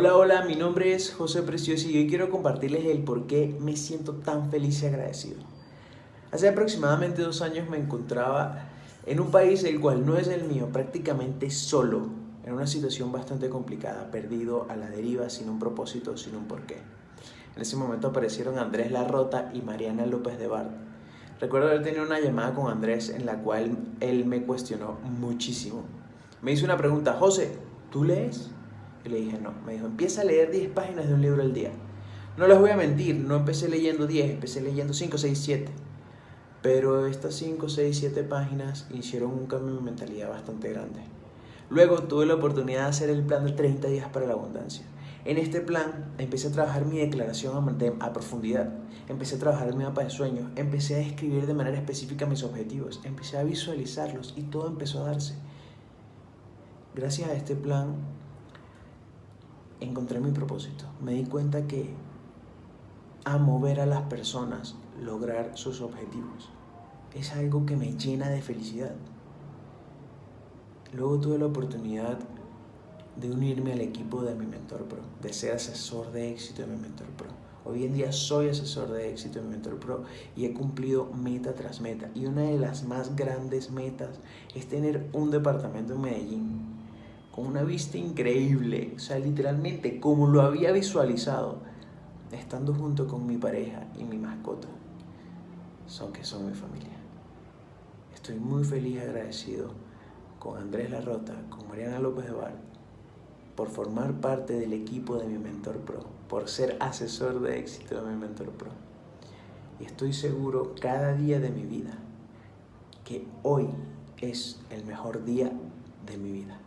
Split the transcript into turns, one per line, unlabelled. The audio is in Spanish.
Hola, hola, mi nombre es José Precioso y hoy quiero compartirles el por qué me siento tan feliz y agradecido. Hace aproximadamente dos años me encontraba en un país el cual no es el mío, prácticamente solo, en una situación bastante complicada, perdido a la deriva, sin un propósito, sin un porqué. En ese momento aparecieron Andrés Larrota y Mariana López de Bart. Recuerdo haber tenido una llamada con Andrés en la cual él me cuestionó muchísimo. Me hizo una pregunta, José, ¿tú lees? Y le dije, no. Me dijo, empieza a leer 10 páginas de un libro al día. No les voy a mentir, no empecé leyendo 10, empecé leyendo 5, 6, 7. Pero estas 5, 6, 7 páginas hicieron un cambio mi mentalidad bastante grande. Luego tuve la oportunidad de hacer el plan de 30 días para la abundancia. En este plan empecé a trabajar mi declaración a profundidad, empecé a trabajar mi mapa de sueños, empecé a escribir de manera específica mis objetivos, empecé a visualizarlos y todo empezó a darse. Gracias a este plan encontré mi propósito. Me di cuenta que amo ver a las personas lograr sus objetivos. Es algo que me llena de felicidad. Luego tuve la oportunidad de unirme al equipo de mi mentor pro, de ser asesor de éxito de mi mentor pro. Hoy en día soy asesor de éxito de mi mentor pro y he cumplido meta tras meta. Y una de las más grandes metas es tener un departamento en Medellín una vista increíble, o sea, literalmente como lo había visualizado, estando junto con mi pareja y mi mascota, son que son mi familia. Estoy muy feliz y agradecido con Andrés Larrota, con Mariana López de Bar, por formar parte del equipo de mi Mentor Pro, por ser asesor de éxito de mi Mentor Pro. Y estoy seguro cada día de mi vida que hoy es el mejor día de mi vida.